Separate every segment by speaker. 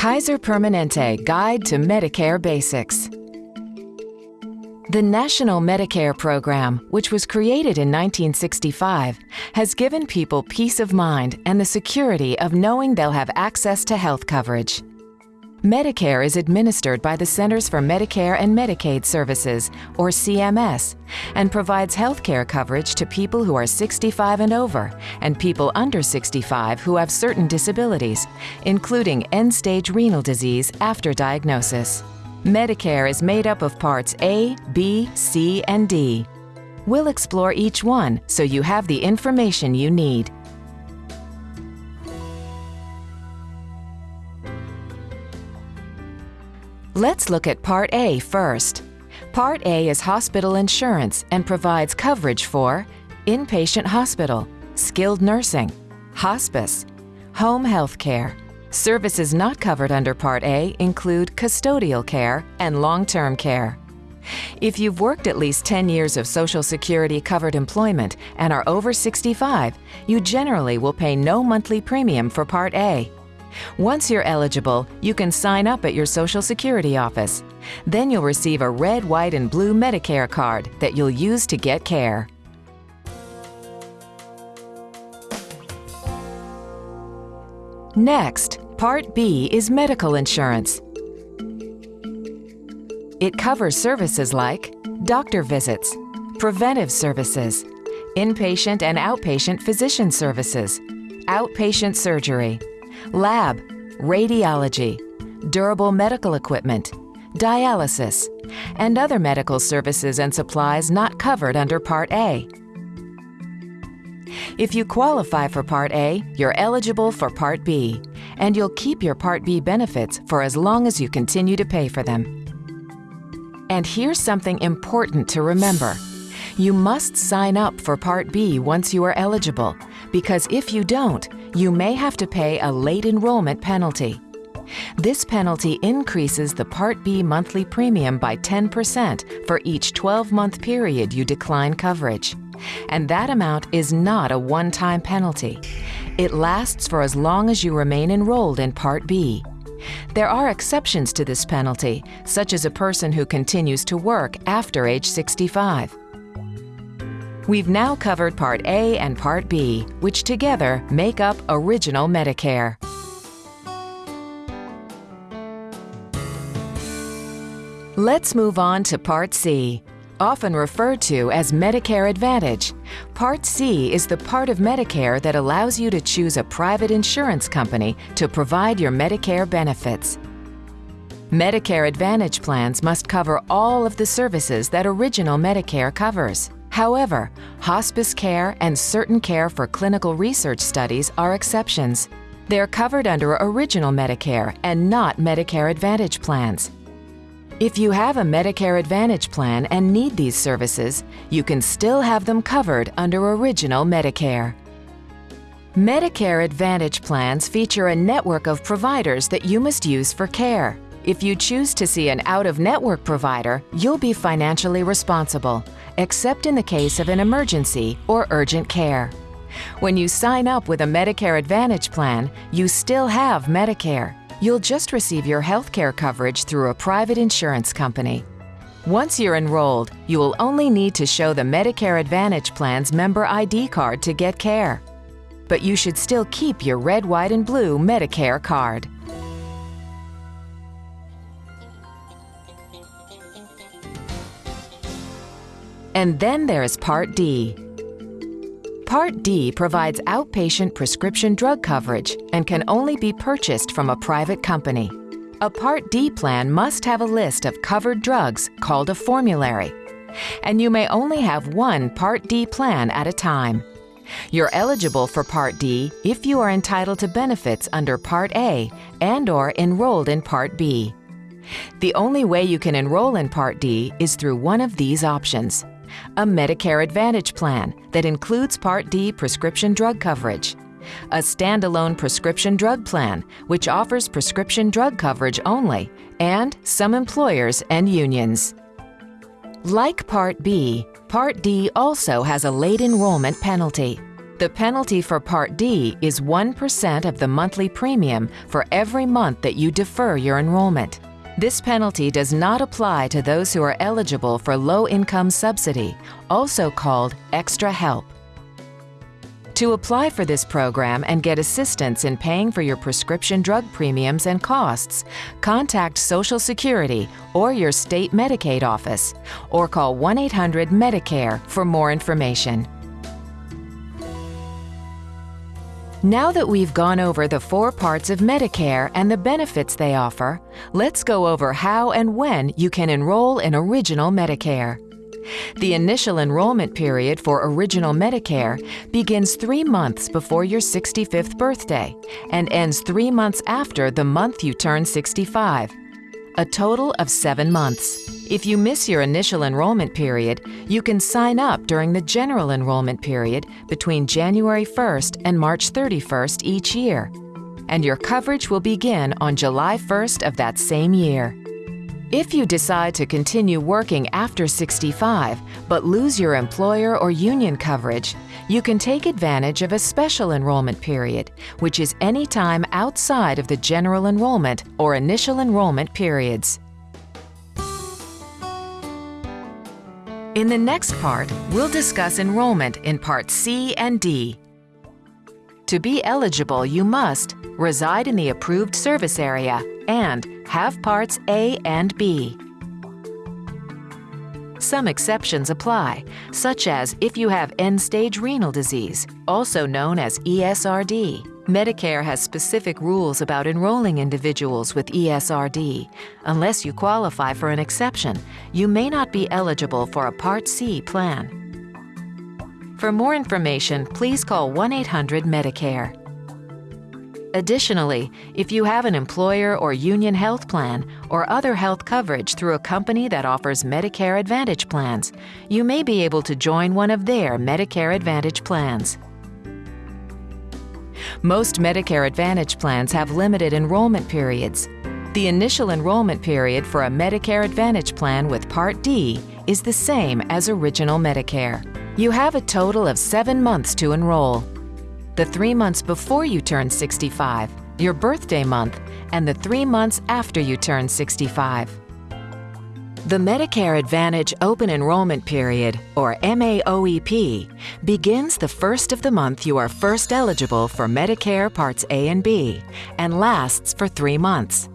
Speaker 1: Kaiser Permanente Guide to Medicare Basics. The National Medicare Program, which was created in 1965, has given people peace of mind and the security of knowing they'll have access to health coverage. Medicare is administered by the Centers for Medicare and Medicaid Services, or CMS, and provides health care coverage to people who are 65 and over and people under 65 who have certain disabilities, including end-stage renal disease after diagnosis. Medicare is made up of Parts A, B, C, and D. We'll explore each one so you have the information you need. Let's look at Part A first. Part A is hospital insurance and provides coverage for inpatient hospital, skilled nursing, hospice, home health care. Services not covered under Part A include custodial care and long-term care. If you've worked at least 10 years of Social Security covered employment and are over 65, you generally will pay no monthly premium for Part A. Once you're eligible, you can sign up at your Social Security office. Then you'll receive a red, white, and blue Medicare card that you'll use to get care. Next, Part B is medical insurance. It covers services like doctor visits, preventive services, inpatient and outpatient physician services, outpatient surgery, lab, radiology, durable medical equipment, dialysis, and other medical services and supplies not covered under Part A. If you qualify for Part A, you're eligible for Part B, and you'll keep your Part B benefits for as long as you continue to pay for them. And here's something important to remember. You must sign up for Part B once you are eligible, because if you don't, you may have to pay a late enrollment penalty. This penalty increases the Part B monthly premium by 10% for each 12-month period you decline coverage. And that amount is not a one-time penalty. It lasts for as long as you remain enrolled in Part B. There are exceptions to this penalty, such as a person who continues to work after age 65. We've now covered Part A and Part B, which together make up Original Medicare. Let's move on to Part C, often referred to as Medicare Advantage. Part C is the part of Medicare that allows you to choose a private insurance company to provide your Medicare benefits. Medicare Advantage plans must cover all of the services that Original Medicare covers. However, hospice care and certain care for clinical research studies are exceptions. They're covered under Original Medicare and not Medicare Advantage plans. If you have a Medicare Advantage plan and need these services, you can still have them covered under Original Medicare. Medicare Advantage plans feature a network of providers that you must use for care. If you choose to see an out-of-network provider, you'll be financially responsible, except in the case of an emergency or urgent care. When you sign up with a Medicare Advantage plan, you still have Medicare, You'll just receive your health care coverage through a private insurance company. Once you're enrolled, you will only need to show the Medicare Advantage Plan's member ID card to get care. But you should still keep your red, white, and blue Medicare card. And then there's Part D, Part D provides outpatient prescription drug coverage and can only be purchased from a private company. A Part D plan must have a list of covered drugs called a formulary, and you may only have one Part D plan at a time. You're eligible for Part D if you are entitled to benefits under Part A and or enrolled in Part B. The only way you can enroll in Part D is through one of these options a Medicare Advantage plan that includes Part D prescription drug coverage, a standalone prescription drug plan, which offers prescription drug coverage only, and some employers and unions. Like Part B, Part D also has a late enrollment penalty. The penalty for Part D is 1% of the monthly premium for every month that you defer your enrollment. This penalty does not apply to those who are eligible for low income subsidy, also called extra help. To apply for this program and get assistance in paying for your prescription drug premiums and costs, contact Social Security or your state Medicaid office, or call 1 800 Medicare for more information. Now that we've gone over the four parts of Medicare and the benefits they offer, let's go over how and when you can enroll in Original Medicare. The initial enrollment period for Original Medicare begins three months before your 65th birthday and ends three months after the month you turn 65. A total of seven months. If you miss your initial enrollment period, you can sign up during the general enrollment period between January 1st and March 31st each year. And your coverage will begin on July 1st of that same year. If you decide to continue working after 65 but lose your employer or union coverage, you can take advantage of a special enrollment period, which is any time outside of the general enrollment or initial enrollment periods. In the next part, we'll discuss enrollment in Part C and D. To be eligible, you must reside in the approved service area and have parts A and B. Some exceptions apply, such as if you have end-stage renal disease, also known as ESRD. Medicare has specific rules about enrolling individuals with ESRD. Unless you qualify for an exception, you may not be eligible for a Part C plan. For more information, please call 1-800-MEDICARE. Additionally, if you have an employer or union health plan or other health coverage through a company that offers Medicare Advantage plans, you may be able to join one of their Medicare Advantage plans. Most Medicare Advantage plans have limited enrollment periods. The initial enrollment period for a Medicare Advantage plan with Part D is the same as Original Medicare. You have a total of seven months to enroll the three months before you turn 65, your birthday month, and the three months after you turn 65. The Medicare Advantage Open Enrollment Period, or MAOEP, begins the first of the month you are first eligible for Medicare Parts A and B and lasts for three months.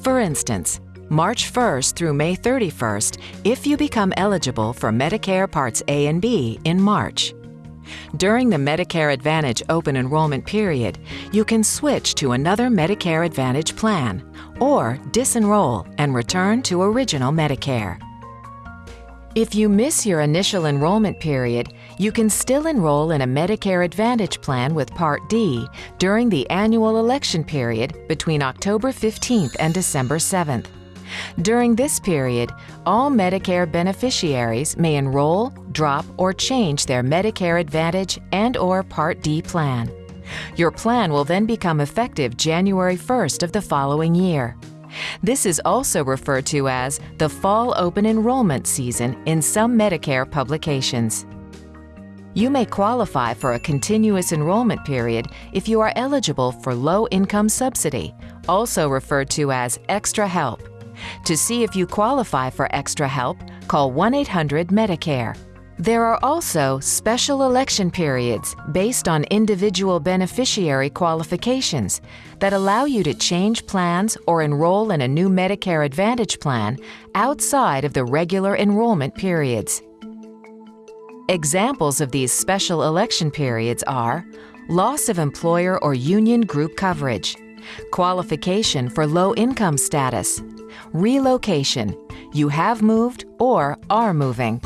Speaker 1: For instance, March 1st through May 31st if you become eligible for Medicare Parts A and B in March. During the Medicare Advantage open enrollment period, you can switch to another Medicare Advantage plan or disenroll and return to original Medicare. If you miss your initial enrollment period, you can still enroll in a Medicare Advantage plan with Part D during the annual election period between October 15th and December 7th. During this period, all Medicare beneficiaries may enroll, drop, or change their Medicare Advantage and or Part D plan. Your plan will then become effective January 1st of the following year. This is also referred to as the Fall Open Enrollment Season in some Medicare publications. You may qualify for a continuous enrollment period if you are eligible for Low Income Subsidy, also referred to as Extra Help. To see if you qualify for extra help, call 1 800 Medicare. There are also special election periods based on individual beneficiary qualifications that allow you to change plans or enroll in a new Medicare Advantage plan outside of the regular enrollment periods. Examples of these special election periods are loss of employer or union group coverage, qualification for low income status, relocation, you have moved or are moving.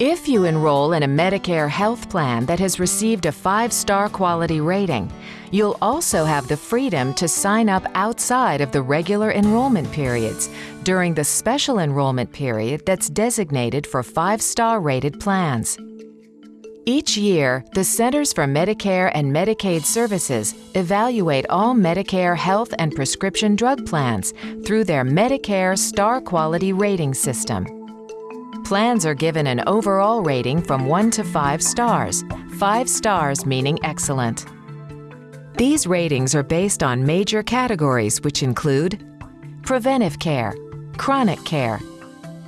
Speaker 1: If you enroll in a Medicare health plan that has received a five-star quality rating, you'll also have the freedom to sign up outside of the regular enrollment periods during the special enrollment period that's designated for five-star rated plans. Each year, the Centers for Medicare and Medicaid Services evaluate all Medicare health and prescription drug plans through their Medicare Star Quality Rating System. Plans are given an overall rating from 1 to 5 stars, five stars meaning excellent. These ratings are based on major categories which include preventive care, chronic care,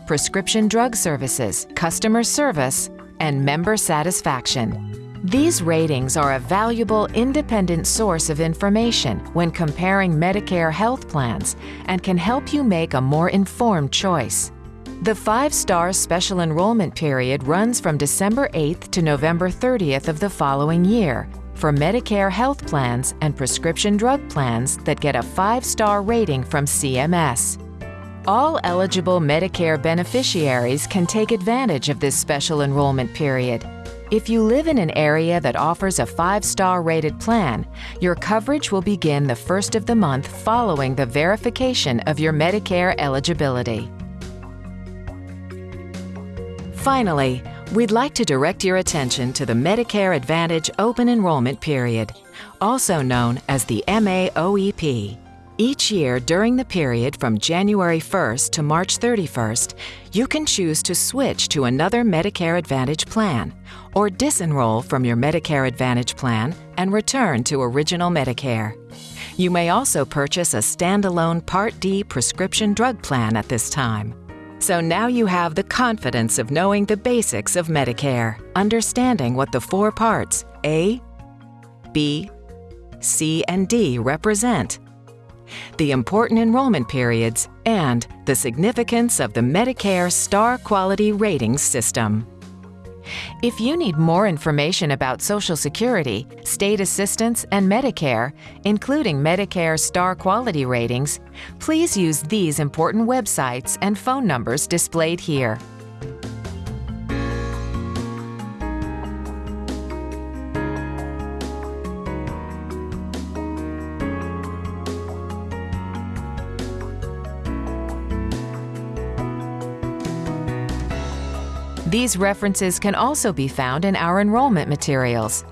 Speaker 1: prescription drug services, customer service, and member satisfaction. These ratings are a valuable independent source of information when comparing Medicare health plans and can help you make a more informed choice. The five-star special enrollment period runs from December 8th to November 30th of the following year for Medicare health plans and prescription drug plans that get a five-star rating from CMS. All eligible Medicare beneficiaries can take advantage of this special enrollment period if you live in an area that offers a five-star rated plan, your coverage will begin the first of the month following the verification of your Medicare eligibility. Finally, we'd like to direct your attention to the Medicare Advantage Open Enrollment Period, also known as the MAOEP. Each year during the period from January 1st to March 31st, you can choose to switch to another Medicare Advantage plan or disenroll from your Medicare Advantage plan and return to original Medicare. You may also purchase a standalone Part D prescription drug plan at this time. So now you have the confidence of knowing the basics of Medicare, understanding what the four parts A, B, C, and D represent the important enrollment periods, and the significance of the Medicare Star Quality Ratings System. If you need more information about Social Security, state assistance, and Medicare, including Medicare Star Quality Ratings, please use these important websites and phone numbers displayed here. These references can also be found in our enrollment materials.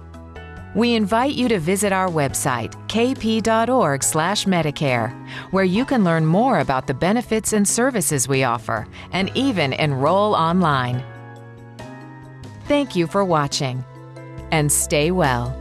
Speaker 1: We invite you to visit our website, kp.org/medicare, where you can learn more about the benefits and services we offer and even enroll online. Thank you for watching and stay well.